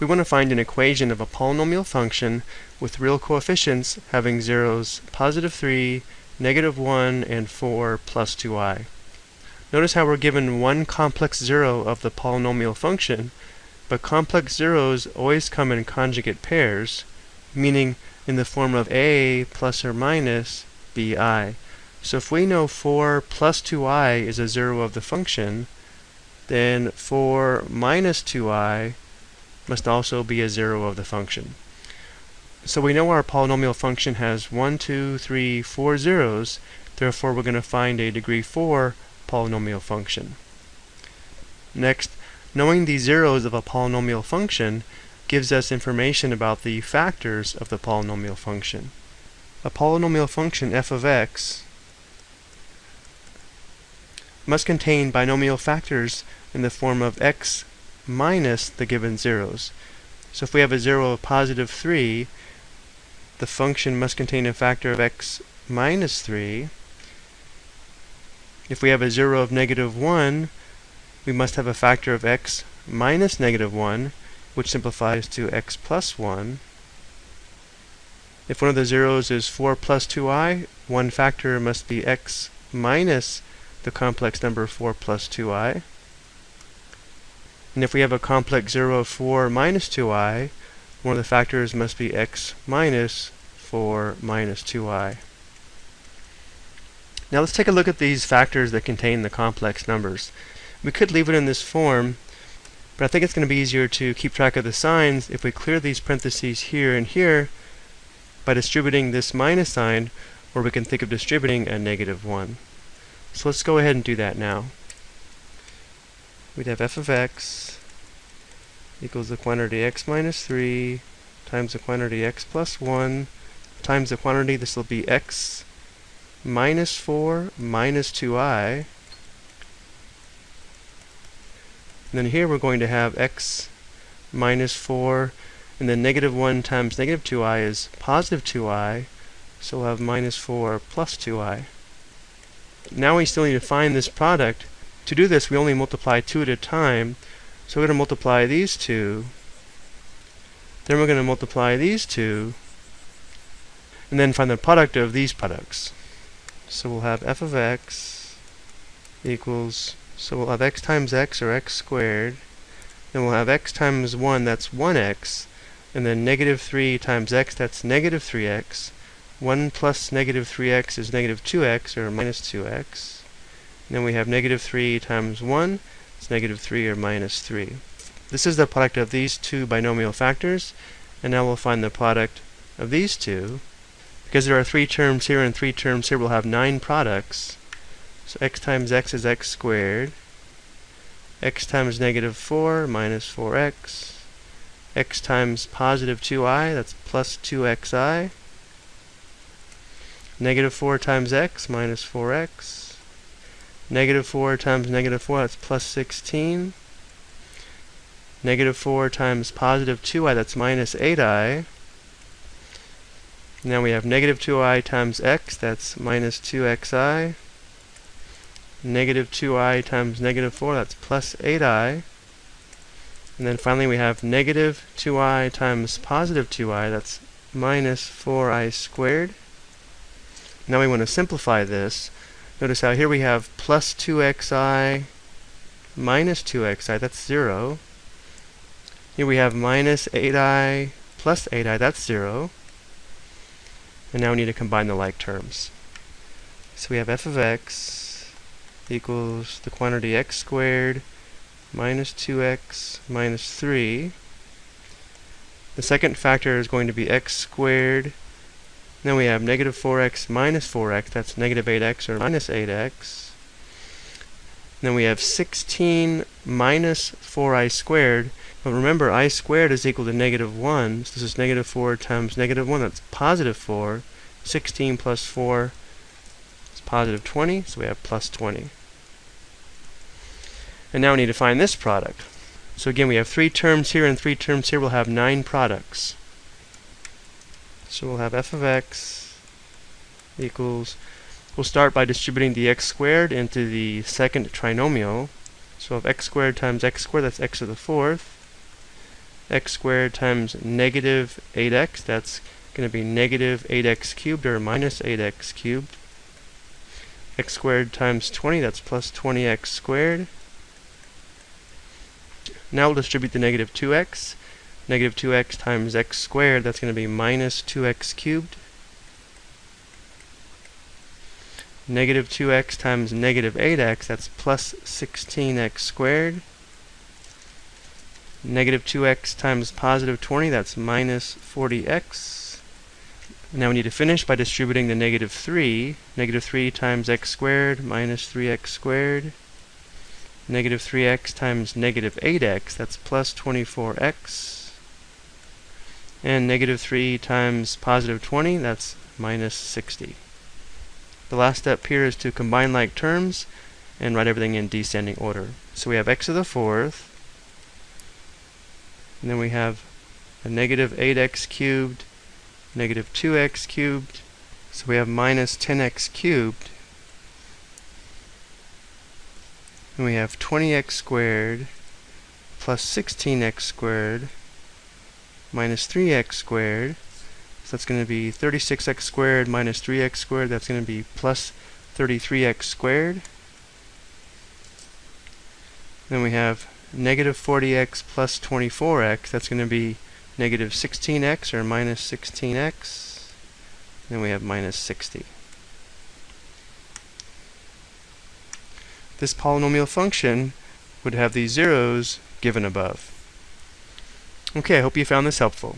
we want to find an equation of a polynomial function with real coefficients having zeros positive 3, negative 1, and 4 plus 2i. Notice how we're given one complex zero of the polynomial function, but complex zeros always come in conjugate pairs, meaning in the form of a plus or minus bi. So if we know 4 plus 2i is a zero of the function, then 4 minus 2i must also be a zero of the function. So we know our polynomial function has 1, 2, 3, 4 zeros, therefore we're going to find a degree 4 polynomial function. Next, knowing the zeros of a polynomial function gives us information about the factors of the polynomial function. A polynomial function f of x must contain binomial factors in the form of x minus the given zeros. So if we have a zero of positive 3, the function must contain a factor of x minus 3. If we have a 0 of negative 1, we must have a factor of x minus negative 1, which simplifies to x plus 1. If one of the zeros is 4 plus 2i, one factor must be x minus the complex number 4 plus 2i. And if we have a complex 0 of 4 minus 2i, one of the factors must be x minus 4 minus 2i. Now let's take a look at these factors that contain the complex numbers. We could leave it in this form, but I think it's going to be easier to keep track of the signs if we clear these parentheses here and here by distributing this minus sign, or we can think of distributing a negative 1. So let's go ahead and do that now. We'd have f of x equals the quantity x minus 3 times the quantity x plus 1 times the quantity, this will be x minus 4 minus 2i. And then here we're going to have x minus 4, and then negative 1 times negative 2i is positive 2i, so we'll have minus 4 plus 2i. Now we still need to find this product. To do this, we only multiply two at a time, so we're going to multiply these two, then we're going to multiply these two, and then find the product of these products. So we'll have f of x equals, so we'll have x times x, or x squared, then we'll have x times 1, that's 1x, and then negative 3 times x, that's negative 3x. 1 plus negative 3x is negative 2x, or minus 2x. Then we have negative 3 times 1, it's negative 3, or minus 3. This is the product of these two binomial factors, and now we'll find the product of these two. Because there are three terms here and three terms here, we'll have nine products. So x times x is x squared. x times negative 4 minus 4x. x times positive 2i, that's plus 2xi. Negative 4 times x minus 4x. Negative 4 times negative 4, that's plus 16. Negative 4 times positive 2i, that's minus 8i. Now we have negative 2i times x, that's minus 2xi. Negative 2i times negative 4, that's plus 8i. And then finally we have negative 2i times positive 2i, that's minus 4i squared. Now we want to simplify this. Notice how here we have plus 2xi minus 2xi, that's 0. Here we have minus 8i plus 8i, that's 0. And now we need to combine the like terms. So we have f of x equals the quantity x squared minus 2x minus 3. The second factor is going to be x squared. Then we have negative 4x minus 4x, that's negative 8x or minus 8x. Then we have 16 minus 4i squared. But remember, i squared is equal to negative 1. So this is negative 4 times negative 1. That's positive 4. 16 plus 4 is positive 20. So we have plus 20. And now we need to find this product. So again, we have three terms here and three terms here. We'll have nine products. So we'll have f of x equals We'll start by distributing the x squared into the second trinomial. So we'll have x squared times x squared, that's x to the fourth. x squared times negative 8x. That's going to be negative 8x cubed or minus 8x cubed. x squared times 20, that's plus 20x squared. Now we'll distribute the negative 2x. Negative 2x times x squared, that's going to be minus 2x cubed. Negative 2x times negative 8x, that's plus 16x squared. Negative 2x times positive 20, that's minus 40x. Now we need to finish by distributing the negative 3. Negative 3 times x squared minus 3x squared. Negative 3x times negative 8x, that's plus 24x. And negative 3 times positive 20, that's minus 60. The last step here is to combine like terms and write everything in descending order. So we have x to the fourth, and then we have a negative 8x cubed, negative 2x cubed, so we have minus 10x cubed, and we have 20x squared plus 16x squared minus 3x squared so that's going to be 36x squared minus 3x squared. That's going to be plus 33x squared. Then we have negative 40x plus 24x. That's going to be negative 16x or minus 16x. Then we have minus 60. This polynomial function would have these zeros given above. Okay, I hope you found this helpful.